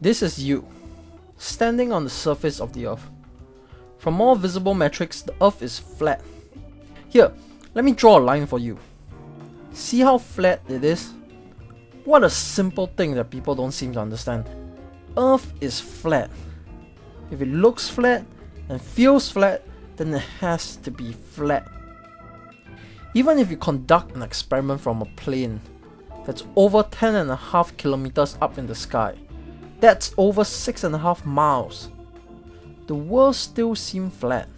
This is you, standing on the surface of the Earth. From all visible metrics, the Earth is flat. Here, let me draw a line for you. See how flat it is? What a simple thing that people don't seem to understand. Earth is flat. If it looks flat and feels flat, then it has to be flat. Even if you conduct an experiment from a plane that's over 10 and a half kilometers up in the sky, that's over six and a half miles, the world still seems flat.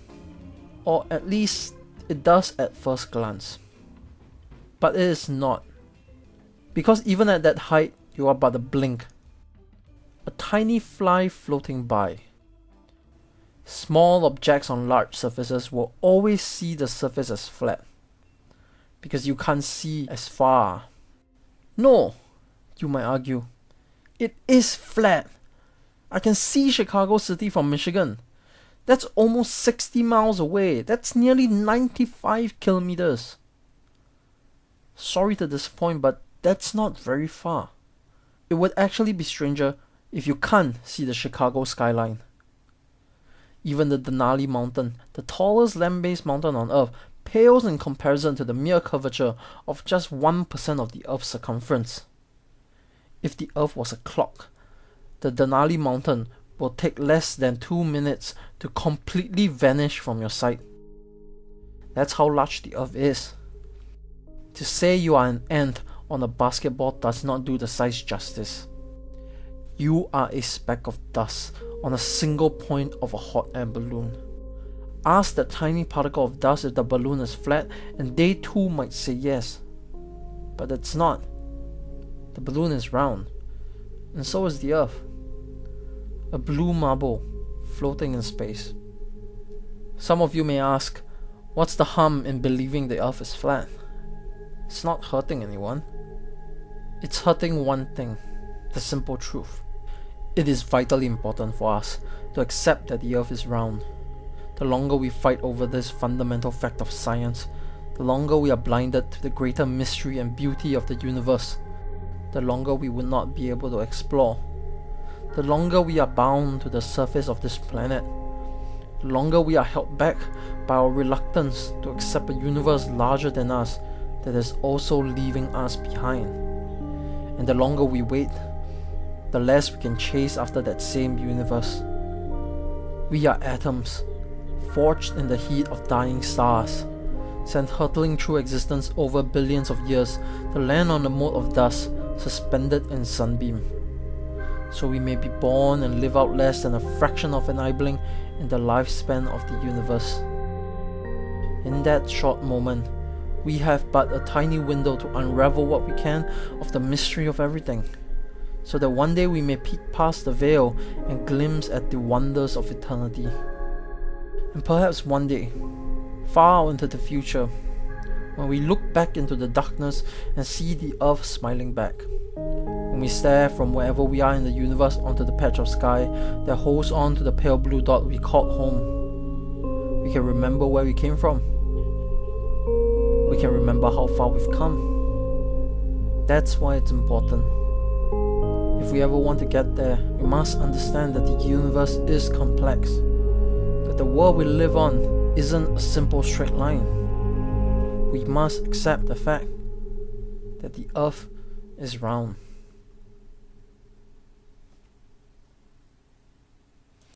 Or at least it does at first glance. But it is not. Because even at that height, you are but a blink. A tiny fly floating by. Small objects on large surfaces will always see the surface as flat. Because you can't see as far. No, you might argue. It is flat. I can see Chicago City from Michigan. That's almost 60 miles away. That's nearly 95 kilometers. Sorry to disappoint, but that's not very far. It would actually be stranger if you can't see the Chicago skyline. Even the Denali Mountain, the tallest land-based mountain on Earth, pales in comparison to the mere curvature of just 1% of the Earth's circumference. If the Earth was a clock, the Denali Mountain will take less than 2 minutes to completely vanish from your sight. That's how large the Earth is. To say you are an ant on a basketball does not do the size justice. You are a speck of dust on a single point of a hot air balloon. Ask that tiny particle of dust if the balloon is flat, and they too might say yes. But it's not. The balloon is round, and so is the Earth. A blue marble floating in space. Some of you may ask, what's the harm in believing the Earth is flat? It's not hurting anyone. It's hurting one thing the simple truth. It is vitally important for us to accept that the earth is round. The longer we fight over this fundamental fact of science, the longer we are blinded to the greater mystery and beauty of the universe, the longer we will not be able to explore. The longer we are bound to the surface of this planet, the longer we are held back by our reluctance to accept a universe larger than us that is also leaving us behind. And the longer we wait, the less we can chase after that same universe. We are atoms, forged in the heat of dying stars, sent hurtling through existence over billions of years to land on a mote of dust suspended in sunbeam. So we may be born and live out less than a fraction of an eyeblink in the lifespan of the universe. In that short moment, we have but a tiny window to unravel what we can of the mystery of everything so that one day we may peek past the veil and glimpse at the wonders of eternity. And perhaps one day, far into the future, when we look back into the darkness and see the earth smiling back, when we stare from wherever we are in the universe onto the patch of sky that holds on to the pale blue dot we called home, we can remember where we came from. We can remember how far we've come. That's why it's important if we ever want to get there, we must understand that the universe is complex, that the world we live on isn't a simple straight line. We must accept the fact that the earth is round.